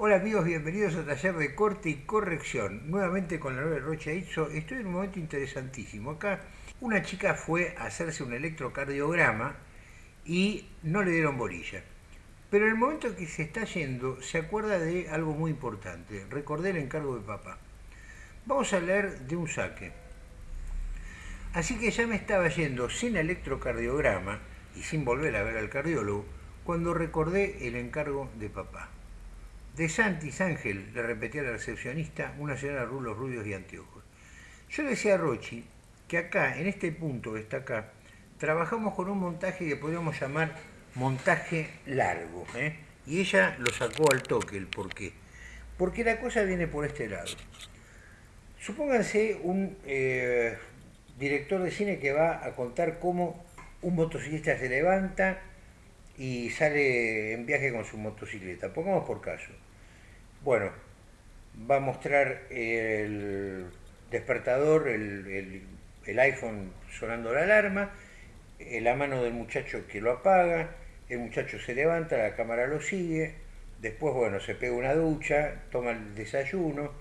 Hola amigos, bienvenidos a Taller de Corte y Corrección. Nuevamente con la nueva Rocha Itzo. Estoy en un momento interesantísimo. Acá una chica fue a hacerse un electrocardiograma y no le dieron bolilla. Pero en el momento que se está yendo, se acuerda de algo muy importante. Recordé el encargo de papá. Vamos a leer de un saque. Así que ya me estaba yendo sin electrocardiograma y sin volver a ver al cardiólogo cuando recordé el encargo de papá. De Santis Ángel, le repetía la recepcionista, una señora rulos rubios y anteojos. Yo decía a Rochi que acá, en este punto que está acá, trabajamos con un montaje que podríamos llamar montaje largo. ¿eh? Y ella lo sacó al toque, el por qué. Porque la cosa viene por este lado. Supónganse un eh, director de cine que va a contar cómo un motociclista se levanta y sale en viaje con su motocicleta. Pongamos por caso. Bueno, va a mostrar el despertador, el, iPhone sonando la alarma, eh, la mano del muchacho que lo apaga, el muchacho se levanta, la cámara lo sigue, después, bueno, se pega una ducha, toma el desayuno,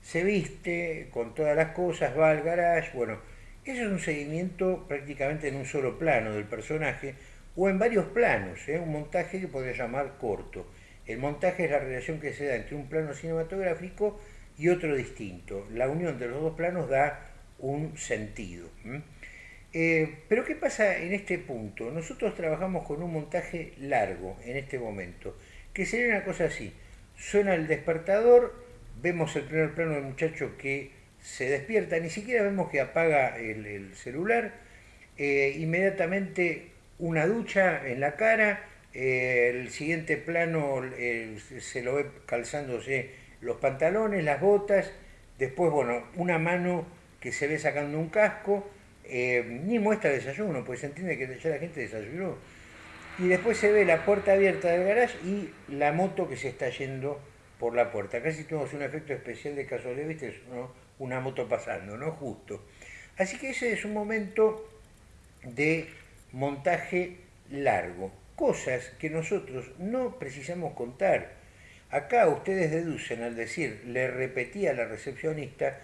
se viste con todas las cosas, va al garage, bueno, eso es un seguimiento prácticamente en un solo plano del personaje, o en varios planos, ¿eh? un montaje que podría llamar corto. El montaje es la relación que se da entre un plano cinematográfico y otro distinto. La unión de los dos planos da un sentido. Eh, pero ¿qué pasa en este punto? Nosotros trabajamos con un montaje largo en este momento, que sería una cosa así. Suena el despertador, vemos el primer plano del muchacho que se despierta, ni siquiera vemos que apaga el, celular, eh, inmediatamente una ducha en la cara, eh, el siguiente plano se lo ve calzándose los pantalones, las botas, después, bueno, una mano que se ve sacando un casco, eh, ni muestra desayuno, pues se entiende que ya la gente desayunó. Y después se ve la puerta abierta del garage y la moto que se está yendo por la puerta. Casi tenemos un efecto especial de casualidad, ¿viste? una moto pasando, ¿no? Justo. Así que ese es un momento de montaje largo cosas que nosotros no precisamos contar. Acá ustedes deducen al decir, le repetía a la recepcionista,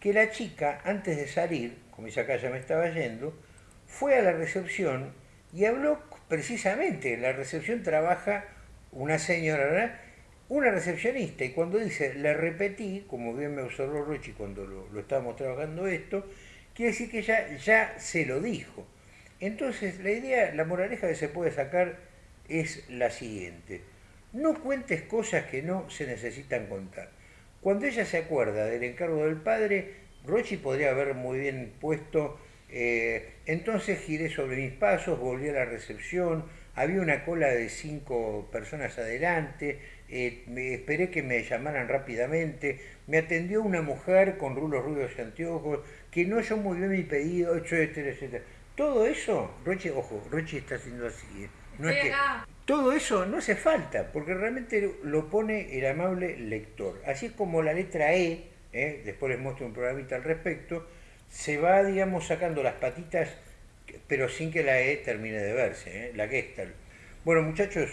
que la chica, antes de salir, como dice acá ya me estaba yendo, fue a la recepción y habló precisamente, la recepción trabaja una señora, una recepcionista, y cuando dice, le repetí, como bien me observó Rochi cuando lo, lo estábamos trabajando esto, quiere decir que ya, ya se lo dijo. Entonces, la idea, la moraleja que se puede sacar es la siguiente. No cuentes cosas que no se necesitan contar. Cuando ella se acuerda del encargo del padre, Rochi podría haber muy bien puesto, eh, entonces giré sobre mis pasos, volví a la recepción, había una cola de cinco personas adelante, eh, me esperé que me llamaran rápidamente, me atendió una mujer con rulos rubios y anteojos, que no oyó muy bien mi pedido, etcétera, etcétera. Todo eso, Roche, ojo, Roche está haciendo así. ¿eh? No es que, todo eso no hace falta, porque realmente lo pone el amable lector. Así como la letra E, ¿eh? después les muestro un programita al respecto, se va, digamos, sacando las patitas, pero sin que la E termine de verse, ¿eh? la Gestalt. Bueno, muchachos,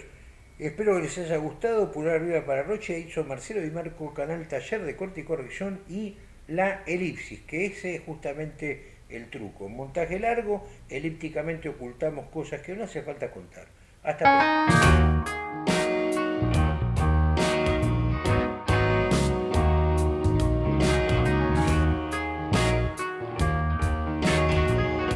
espero que les haya gustado. Pulgar arriba para Roche, hizo Marcelo y Marco, canal Taller de Corte y Corrección y la elipsis, que ese es justamente el truco. montaje largo, elípticamente ocultamos cosas que no hace falta contar. Hasta pronto.